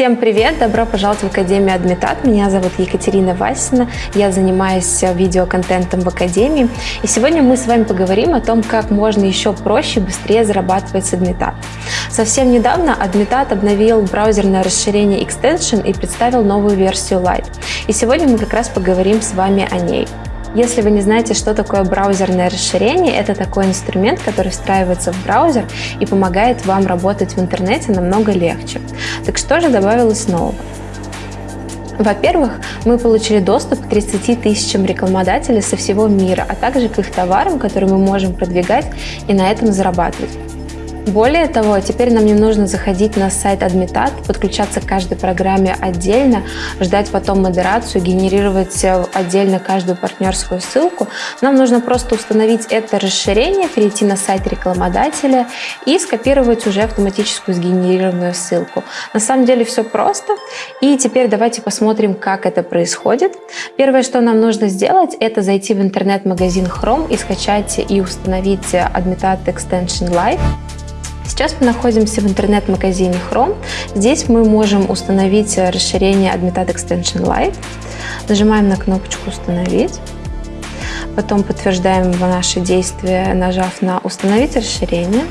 Всем привет! Добро пожаловать в Академию Адмитат. Меня зовут Екатерина Васина. Я занимаюсь видеоконтентом в Академии. И сегодня мы с вами поговорим о том, как можно еще проще и быстрее зарабатывать с Адмитат. Совсем недавно Адмитат обновил браузерное расширение Extension и представил новую версию Lite. И сегодня мы как раз поговорим с вами о ней. Если вы не знаете, что такое браузерное расширение, это такой инструмент, который встраивается в браузер и помогает вам работать в интернете намного легче. Так что же добавилось нового? Во-первых, мы получили доступ к 30 тысячам рекламодателей со всего мира, а также к их товарам, которые мы можем продвигать и на этом зарабатывать. Более того, теперь нам не нужно заходить на сайт Admitat, подключаться к каждой программе отдельно, ждать потом модерацию, генерировать э, отдельно каждую партнерскую ссылку. Нам нужно просто установить это расширение, перейти на сайт рекламодателя и скопировать уже автоматическую сгенерированную ссылку. На самом деле все просто. И теперь давайте посмотрим, как это происходит. Первое, что нам нужно сделать, это зайти в интернет-магазин Chrome и скачать и установить Admitat Extension Live. Сейчас мы находимся в интернет-магазине Chrome. Здесь мы можем установить расширение Admitat Extension Live. Нажимаем на кнопочку «Установить». Потом подтверждаем наши действия, нажав на «Установить расширение».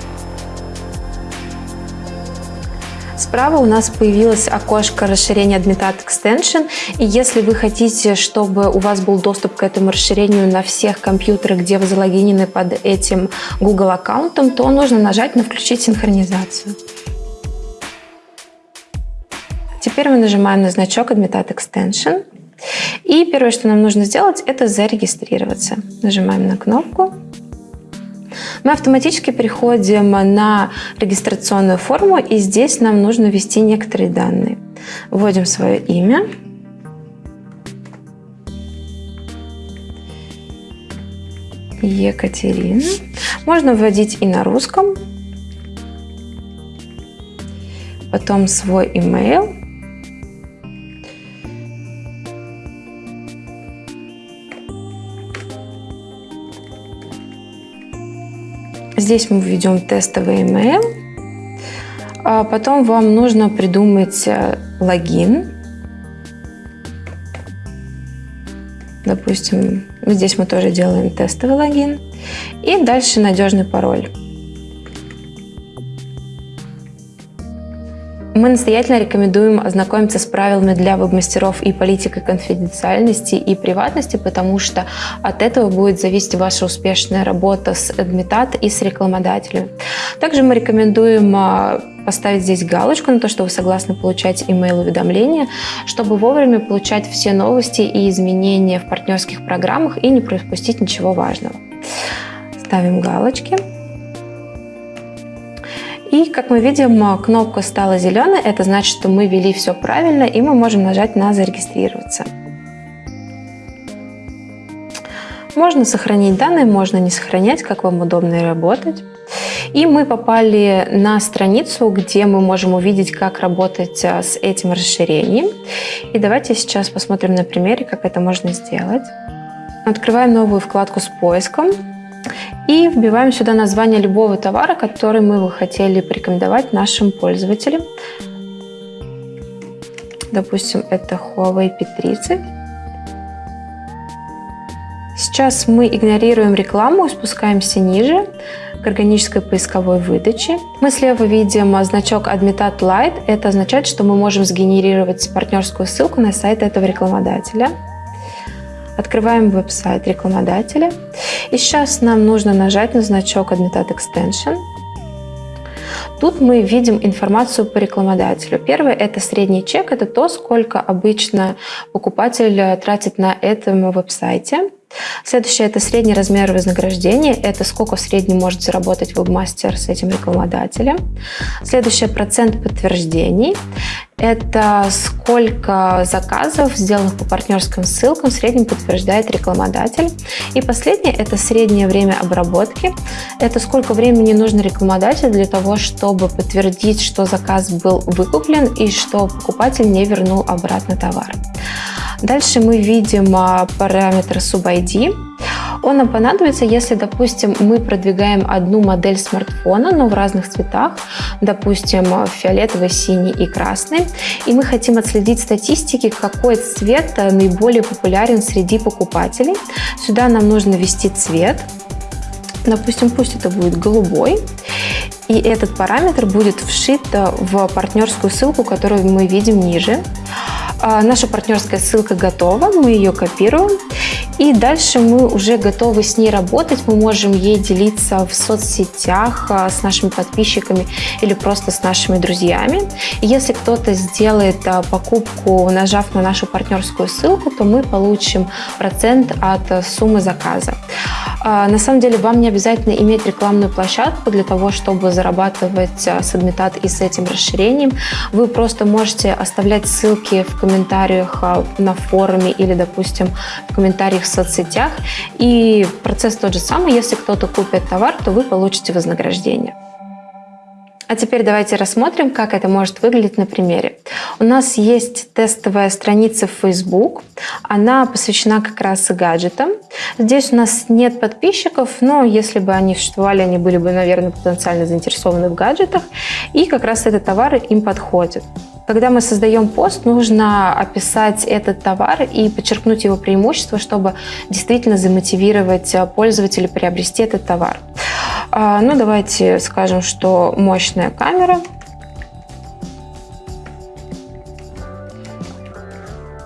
Справа у нас появилось окошко расширения Admitat Extension. И если вы хотите, чтобы у вас был доступ к этому расширению на всех компьютерах, где вы залогинены под этим Google аккаунтом, то нужно нажать на «Включить синхронизацию». Теперь мы нажимаем на значок Admitat Extension. И первое, что нам нужно сделать, это зарегистрироваться. Нажимаем на кнопку мы автоматически переходим на регистрационную форму, и здесь нам нужно ввести некоторые данные. Вводим свое имя. Екатерина. Можно вводить и на русском. Потом свой email. Здесь мы введем тестовый email. А потом вам нужно придумать э, логин. Допустим, здесь мы тоже делаем тестовый логин. И дальше надежный пароль. Мы настоятельно рекомендуем ознакомиться с правилами для веб-мастеров и политикой конфиденциальности и приватности, потому что от этого будет зависеть ваша успешная работа с адмитат и с рекламодателем. Также мы рекомендуем а, поставить здесь галочку на то, что вы согласны получать email-уведомления, чтобы вовремя получать все новости и изменения в партнерских программах и не пропустить ничего важного. Ставим галочки. И, как мы видим, кнопка стала зеленой. Это значит, что мы ввели все правильно, и мы можем нажать на «Зарегистрироваться». Можно сохранить данные, можно не сохранять, как вам удобно работать. И мы попали на страницу, где мы можем увидеть, как работать а, с этим расширением. И давайте сейчас посмотрим на примере, как это можно сделать. Открываем новую вкладку с поиском. И вбиваем сюда название любого товара, который мы бы хотели порекомендовать нашим пользователям. Допустим, это Huawei P30. Сейчас мы игнорируем рекламу и спускаемся ниже к органической поисковой выдаче. Мы слева видим значок Admitat Lite. Это означает, что мы можем сгенерировать партнерскую ссылку на сайт этого рекламодателя. Открываем веб-сайт рекламодателя. И сейчас нам нужно нажать на значок Admitted Extension. Тут мы видим информацию по рекламодателю. Первое – это средний чек, это то, сколько обычно покупатель тратит на этом веб-сайте. Следующее – это средний размер вознаграждения. Это сколько в среднем может заработать вебмастер с этим рекламодателем. Следующее – процент подтверждений. Это сколько заказов, сделанных по партнерским ссылкам, в среднем подтверждает рекламодатель. И последнее – это среднее время обработки. Это сколько времени нужно рекламодателю для того, чтобы подтвердить, что заказ был выкуплен и что покупатель не вернул обратно товар. Дальше мы видим а, параметр SubID. Он нам понадобится, если, допустим, мы продвигаем одну модель смартфона, но в разных цветах, допустим, фиолетовый, синий и красный, и мы хотим отследить статистики, какой цвет наиболее популярен среди покупателей. Сюда нам нужно ввести цвет, допустим, пусть это будет голубой, и этот параметр будет вшит в партнерскую ссылку, которую мы видим ниже. А, наша партнерская ссылка готова, мы ее копируем. И дальше мы уже готовы с ней работать, мы можем ей делиться в соцсетях а, с нашими подписчиками или просто с нашими друзьями. Если кто-то сделает а, покупку, нажав на нашу партнерскую ссылку, то мы получим процент от суммы заказа. На самом деле вам не обязательно иметь рекламную площадку для того, чтобы зарабатывать с Адмитат и с этим расширением. Вы просто можете оставлять ссылки в комментариях на форуме или, допустим, в комментариях в соцсетях. И процесс тот же самый. Если кто-то купит товар, то вы получите вознаграждение. А теперь давайте рассмотрим, как это может выглядеть на примере. У нас есть тестовая страница в Facebook. Она посвящена как раз гаджетам. Здесь у нас нет подписчиков, но если бы они существовали, они были бы, наверное, потенциально заинтересованы в гаджетах. И как раз этот товар им подходит. Когда мы создаем пост, нужно описать этот товар и подчеркнуть его преимущества, чтобы действительно замотивировать пользователя приобрести этот товар. А, ну, давайте скажем, что мощная камера.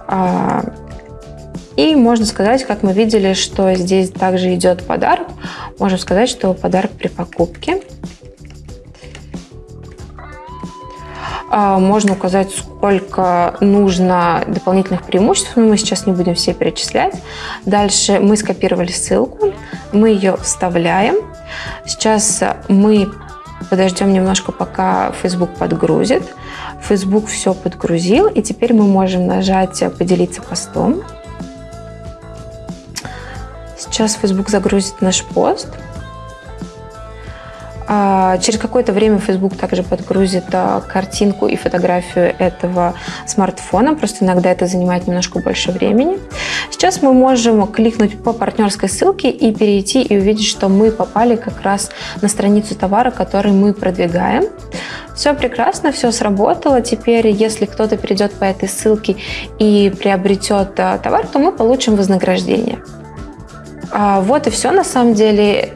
А, и можно сказать, как мы видели, что здесь также идет подарок. Можем сказать, что подарок при покупке. Можно указать, сколько нужно дополнительных преимуществ, но мы сейчас не будем все перечислять. Дальше мы скопировали ссылку, мы ее вставляем. Сейчас мы подождем немножко, пока Facebook подгрузит. Facebook все подгрузил, и теперь мы можем нажать «Поделиться постом». Сейчас Facebook загрузит наш пост. А, через какое-то время Facebook также подгрузит а, картинку и фотографию этого смартфона, просто иногда это занимает немножко больше времени. Сейчас мы можем кликнуть по партнерской ссылке и перейти и увидеть, что мы попали как раз на страницу товара, который мы продвигаем. Все прекрасно, все сработало. Теперь, если кто-то перейдет по этой ссылке и приобретет а, товар, то мы получим вознаграждение. Вот и все на самом деле.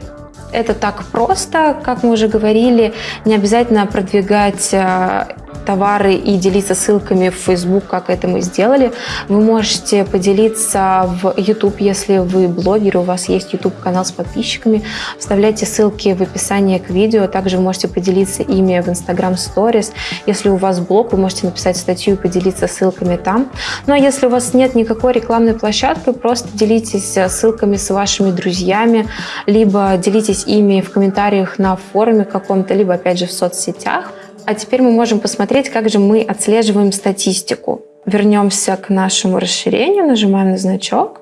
Это так просто, как мы уже говорили, не обязательно продвигать э, товары и делиться ссылками в Facebook, как это мы сделали. Вы можете поделиться в YouTube, если вы блогер, у вас есть YouTube-канал с подписчиками. Вставляйте ссылки в описание к видео. Также вы можете поделиться ими в Instagram Stories. Если у вас блог, вы можете написать статью и поделиться ссылками там. Ну а если у вас нет никакой рекламной площадки, просто делитесь ссылками с вашими друзьями, либо делитесь ими в комментариях на форуме каком-то, либо опять же в соцсетях. А теперь мы можем посмотреть, как же мы отслеживаем статистику. Вернемся к нашему расширению, нажимаем на значок.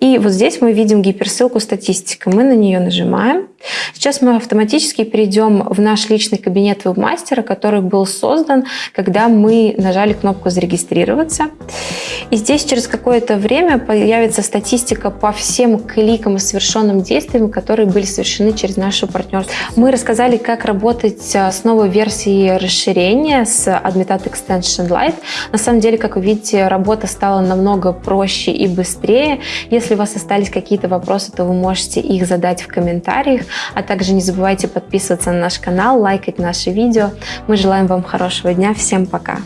И вот здесь мы видим гиперссылку статистика. Мы на нее нажимаем. Сейчас мы автоматически перейдем в наш личный кабинет вебмастера, который был создан, когда мы нажали кнопку «Зарегистрироваться». И здесь через какое-то время появится статистика по всем кликам и совершенным действиям, которые были совершены через нашу партнерство. Мы рассказали, как работать а, с новой версией расширения с Admitat Extension Lite. На самом деле, как вы видите, работа стала намного проще и быстрее. Если у вас остались какие-то вопросы, то вы можете их задать в комментариях, а также не забывайте подписываться на наш канал, лайкать наши видео. Мы желаем вам хорошего дня. Всем пока!